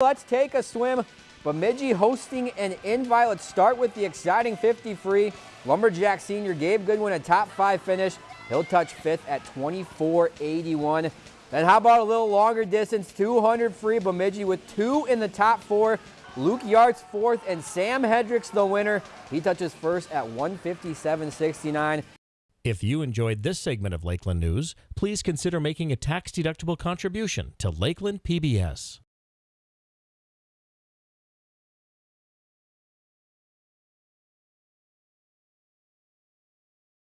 Let's take a swim. Bemidji hosting an invite. Start with the exciting 50 free. Lumberjack senior Gabe Goodwin a top five finish. He'll touch fifth at 24.81. Then how about a little longer distance, 200 free Bemidji with two in the top four. Luke Yart's fourth and Sam Hedricks the winner. He touches first at 157.69. If you enjoyed this segment of Lakeland News, please consider making a tax-deductible contribution to Lakeland PBS.